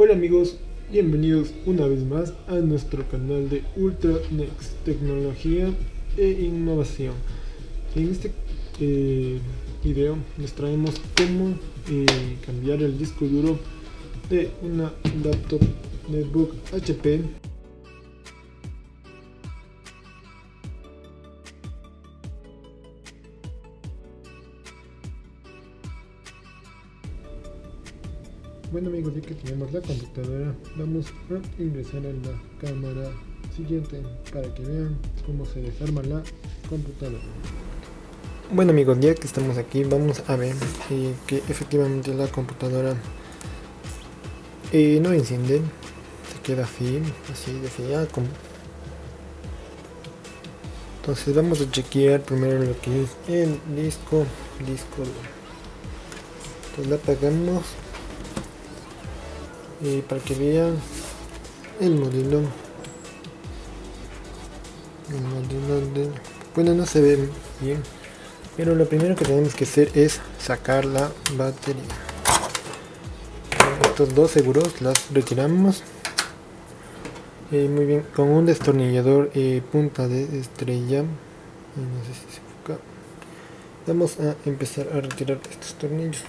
Hola amigos, bienvenidos una vez más a nuestro canal de Ultra Next Tecnología e Innovación. En este eh, video les traemos cómo eh, cambiar el disco duro de una laptop netbook HP Bueno amigos, ya que tenemos la computadora, vamos a ingresar a la cámara siguiente para que vean cómo se desarma la computadora. Bueno amigos, ya que estamos aquí, vamos a ver eh, que efectivamente la computadora eh, no enciende, se queda así, así de ya como. Entonces vamos a chequear primero lo que es el disco disco. Entonces la apagamos y para que vean el modelo el modelo de bueno no se ve bien pero lo primero que tenemos que hacer es sacar la batería. Estos dos seguros las retiramos. Eh, muy bien con un destornillador eh, punta de estrella. No sé si se enfoca vamos a empezar a retirar estos tornillos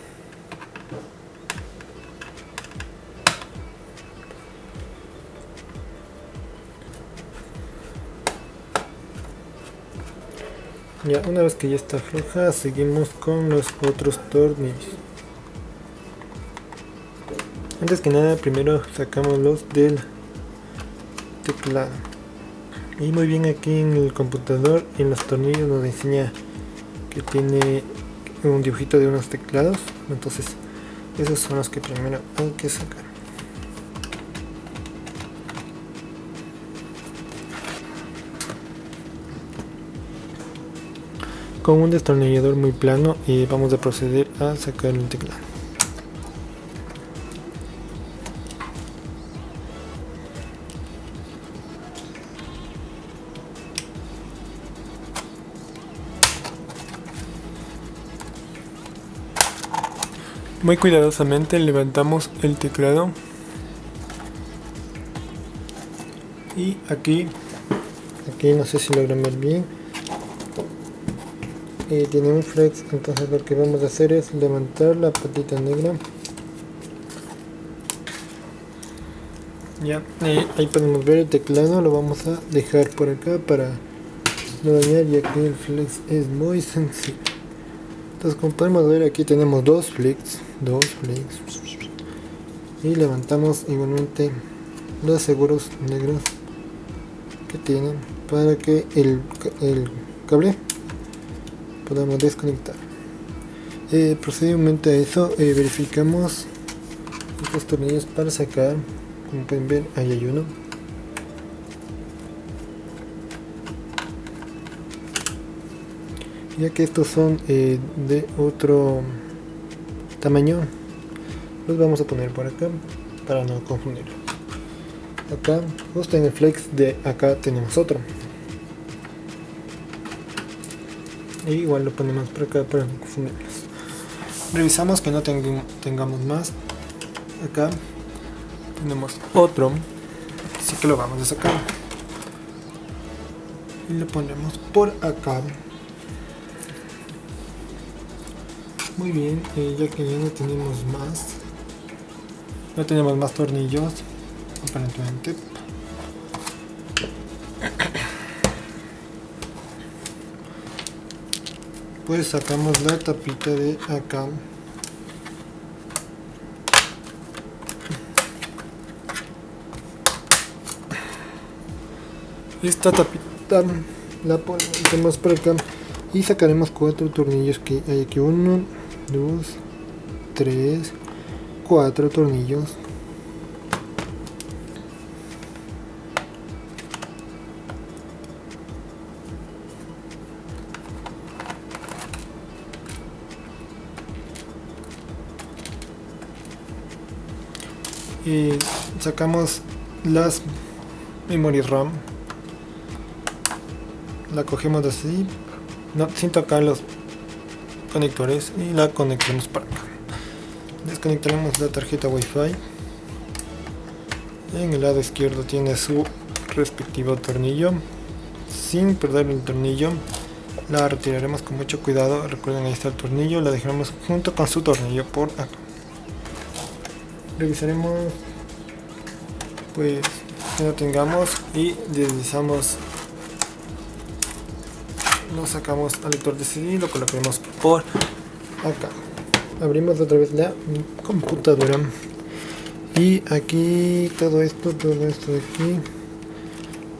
Ya, una vez que ya está floja, seguimos con los otros tornillos. Antes que nada, primero sacamos los del teclado. Y muy bien aquí en el computador, en los tornillos nos enseña que tiene un dibujito de unos teclados. Entonces, esos son los que primero hay que sacar. Con un destornillador muy plano y vamos a proceder a sacar el teclado. Muy cuidadosamente levantamos el teclado. Y aquí, aquí no sé si logran ver bien, tiene un flex entonces lo que vamos a hacer es levantar la patita negra. Ya ahí podemos ver el teclado lo vamos a dejar por acá para no dañar ya que el flex es muy sencillo. Entonces como podemos ver aquí tenemos dos flex dos flex. Y levantamos igualmente los seguros negros que tienen para que el, el cable podamos desconectar. Eh, procedimiento a eso eh, verificamos estos tornillos para sacar como pueden ver ahí hay uno. Ya que estos son eh, de otro tamaño los vamos a poner por acá para no confundir acá justo en el flex de acá tenemos otro igual lo ponemos por acá para confundirlos revisamos que no tengamos más. Acá tenemos otro. Así que lo vamos a sacar. Y lo ponemos por acá. Muy bien eh, ya que ya no tenemos más. No tenemos más tornillos aparentemente pues sacamos la tapita de acá. Esta tapita la ponemos por acá y sacaremos cuatro tornillos que hay aquí. Uno dos tres cuatro tornillos y sacamos las memory RAM la cogemos así no, sin tocar los conectores y la conectamos para acá desconectaremos la tarjeta wifi En el lado izquierdo tiene su respectivo tornillo. Sin perder el tornillo, la retiraremos con mucho cuidado. Recuerden, ahí está el tornillo. La dejaremos junto con su tornillo por acá. Revisaremos pues que no tengamos y deslizamos lo sacamos al lector de CD y lo colocaremos por acá. Abrimos otra vez la computadora. Y aquí todo esto todo esto de aquí.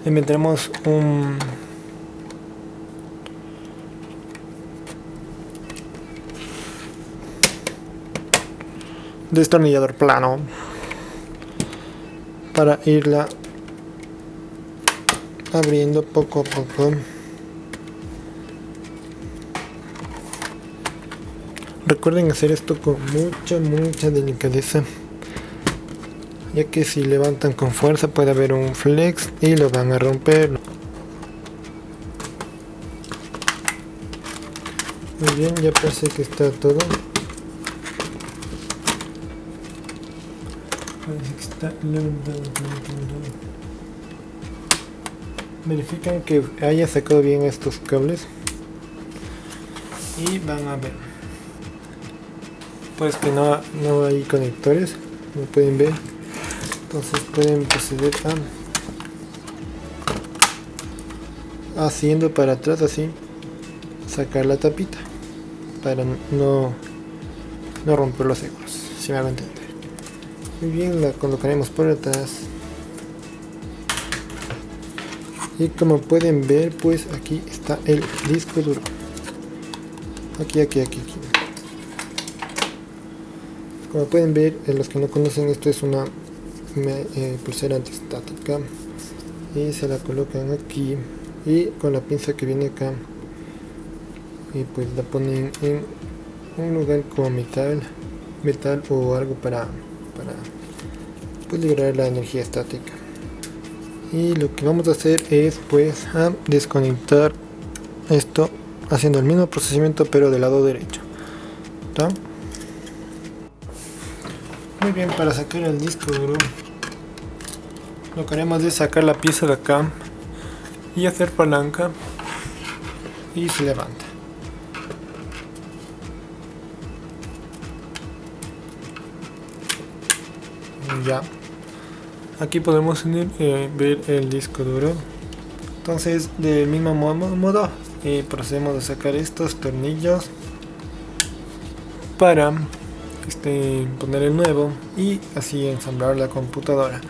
Le meteremos un destornillador plano para irla abriendo poco a poco. Recuerden hacer esto con mucha mucha delicadeza ya que si levantan con fuerza puede haber un flex y lo van a romper. Muy bien ya parece que está todo parece que está verifican que haya sacado bien estos cables. Y van a ver. Pues que no, no hay conectores como pueden ver. Entonces pueden proceder a haciendo para atrás así sacar la tapita para no no romper los seguros si me hago entender muy bien la colocaremos por atrás y como pueden ver pues aquí está el disco duro. Aquí aquí aquí aquí. Como pueden ver, los que no conocen esto es una eh, pulsera antistática. Y se la colocan aquí. Y con la pinza que viene acá. Y pues la ponen en un lugar como metal metal o algo para pues liberar la energía estática. Y lo que vamos a hacer es pues a desconectar esto haciendo el mismo procedimiento pero del lado derecho. Muy bien para sacar el disco duro lo que haremos es sacar la pieza de acá y hacer palanca y se levanta. Ya aquí podemos eh, ver el disco duro. Entonces del mismo modo eh, procedemos a sacar estos tornillos para este, poner el nuevo y así ensamblar la computadora